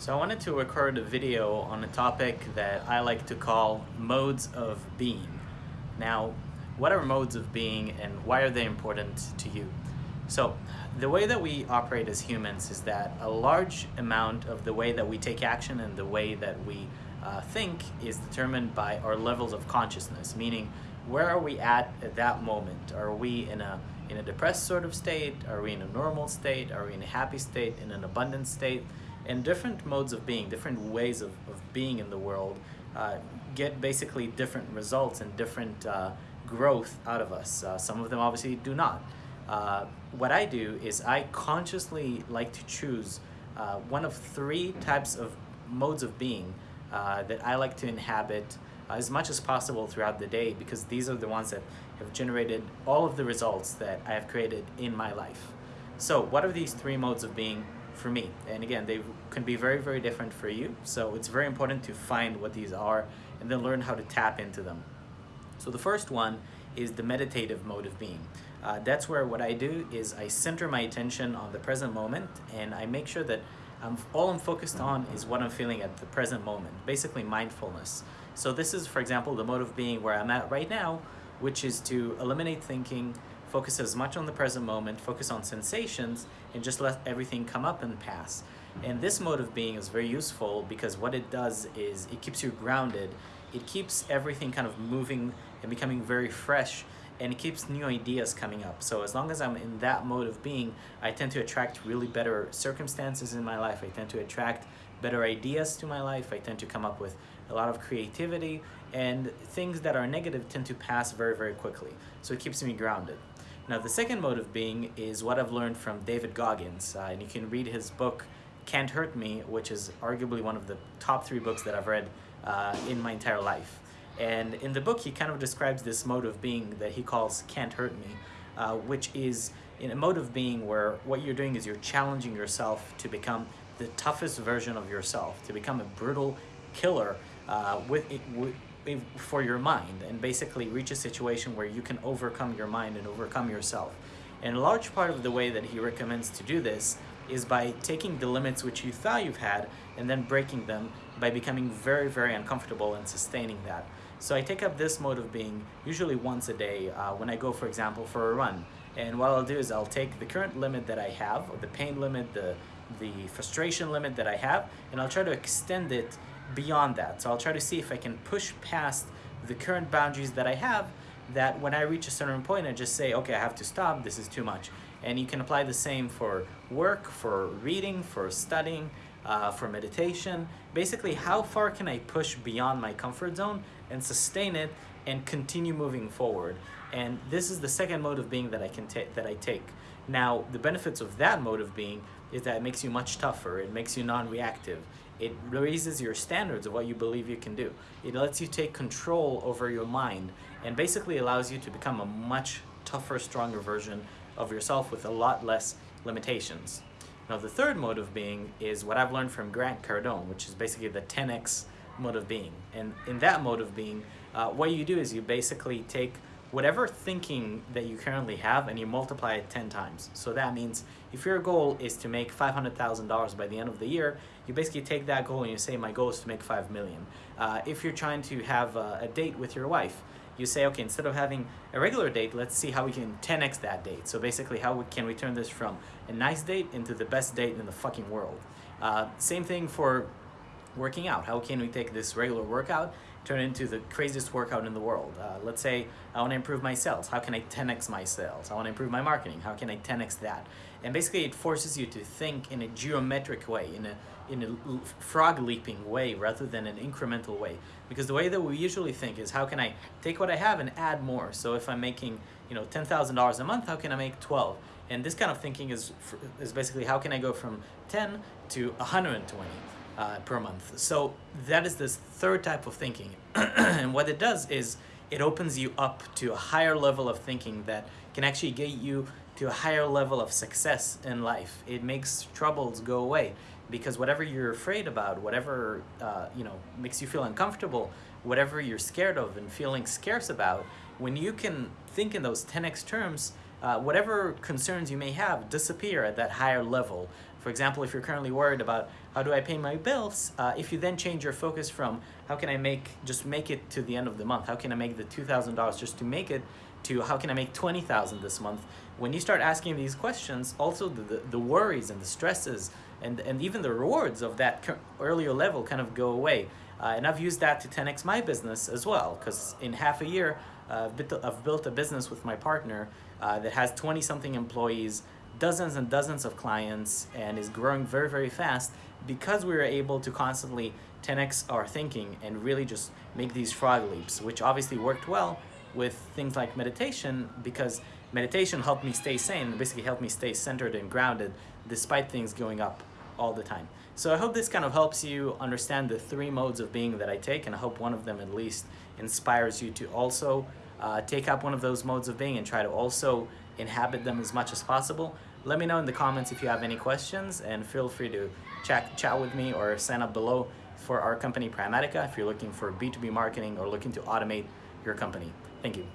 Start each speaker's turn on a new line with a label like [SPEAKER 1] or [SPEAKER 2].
[SPEAKER 1] So I wanted to record a video on a topic that I like to call modes of being. Now, what are modes of being and why are they important to you? So, the way that we operate as humans is that a large amount of the way that we take action and the way that we uh, think is determined by our levels of consciousness, meaning where are we at at that moment? Are we in a in a depressed sort of state? Are we in a normal state? Are we in a happy state? In an abundant state? And different modes of being, different ways of, of being in the world uh, get basically different results and different uh, growth out of us. Uh, some of them obviously do not. Uh, what I do is I consciously like to choose uh, one of three types of modes of being uh, that I like to inhabit as much as possible throughout the day because these are the ones that have generated all of the results that I have created in my life. So what are these three modes of being for me. And again, they can be very, very different for you. So it's very important to find what these are and then learn how to tap into them. So the first one is the meditative mode of being. Uh, that's where what I do is I center my attention on the present moment and I make sure that I'm, all I'm focused on is what I'm feeling at the present moment, basically mindfulness. So this is, for example, the mode of being where I'm at right now, which is to eliminate thinking, focus as much on the present moment, focus on sensations, and just let everything come up and pass. And this mode of being is very useful because what it does is it keeps you grounded, it keeps everything kind of moving and becoming very fresh, and it keeps new ideas coming up. So as long as I'm in that mode of being, I tend to attract really better circumstances in my life. I tend to attract better ideas to my life. I tend to come up with a lot of creativity and things that are negative tend to pass very, very quickly. So it keeps me grounded. Now the second mode of being is what I've learned from David Goggins, uh, and you can read his book Can't Hurt Me, which is arguably one of the top three books that I've read uh, in my entire life. And in the book, he kind of describes this mode of being that he calls Can't Hurt Me, uh, which is in a mode of being where what you're doing is you're challenging yourself to become the toughest version of yourself, to become a brutal killer uh, with, it, with for your mind and basically reach a situation where you can overcome your mind and overcome yourself. And a large part of the way that he recommends to do this is by taking the limits which you thought you've had and then breaking them by becoming very, very uncomfortable and sustaining that. So I take up this mode of being usually once a day uh, when I go, for example, for a run. And what I'll do is I'll take the current limit that I have, the pain limit, the, the frustration limit that I have, and I'll try to extend it beyond that. So I'll try to see if I can push past the current boundaries that I have that when I reach a certain point, I just say, okay, I have to stop, this is too much. And you can apply the same for work, for reading, for studying, uh, for meditation. Basically, how far can I push beyond my comfort zone and sustain it and continue moving forward? And this is the second mode of being that I can take that I take. Now, the benefits of that mode of being is that it makes you much tougher. It makes you non-reactive. It raises your standards of what you believe you can do. It lets you take control over your mind and basically allows you to become a much tougher, stronger version of yourself with a lot less limitations. Now the third mode of being is what I've learned from Grant Cardone, which is basically the 10x mode of being. And in that mode of being, uh, what you do is you basically take whatever thinking that you currently have and you multiply it 10 times. So that means if your goal is to make $500,000 by the end of the year, you basically take that goal and you say, my goal is to make 5 million. Uh, if you're trying to have a, a, date with your wife, you say, okay, instead of having a regular date, let's see how we can 10x that date. So basically, how we, can we turn this from a nice date into the best date in the fucking world? Uh, same thing for working out. How can we take this regular workout turn it into the craziest workout in the world. Uh, let's say I want to improve my sales. How can I 10x my sales? I want to improve my marketing. How can I 10x that? And basically it forces you to think in a geometric way, in a, in a frog leaping way rather than an incremental way. Because the way that we usually think is how can I take what I have and add more? So if I'm making you know $10,000 a month, how can I make 12? And this kind of thinking is, is basically how can I go from 10 to 120? Uh, per month. So that is this third type of thinking. and what it does is it opens you up to a higher level of thinking that can actually get you to a higher level of success in life. It makes troubles go away because whatever you're afraid about, whatever uh, you know makes you feel uncomfortable, whatever you're scared of and feeling scarce about, when you can think in those 10x terms, uh, whatever concerns you may have disappear at that higher level For example, if you're currently worried about how do I pay my bills, uh, if you then change your focus from how can I make, just make it to the end of the month, how can I make the $2,000 just to make it, to how can I make 20,000 this month, when you start asking these questions, also the, the, the, worries and the stresses and, and even the rewards of that earlier level kind of go away. Uh, and I've used that to 10x my business as well, because in half a year, uh, I've built a business with my partner uh, that has 20 something employees, dozens and dozens of clients, and is growing very, very fast because we were able to constantly 10x our thinking and really just make these frog leaps, which obviously worked well with things like meditation because meditation helped me stay sane, basically helped me stay centered and grounded despite things going up all the time. So I hope this kind of helps you understand the three modes of being that I take and I hope one of them at least inspires you to also uh, take up one of those modes of being and try to also inhabit them as much as possible. Let me know in the comments if you have any questions and feel free to chat, chat with me or sign up below for our company Primatica if you're looking for B2B marketing or looking to automate your company. Thank you.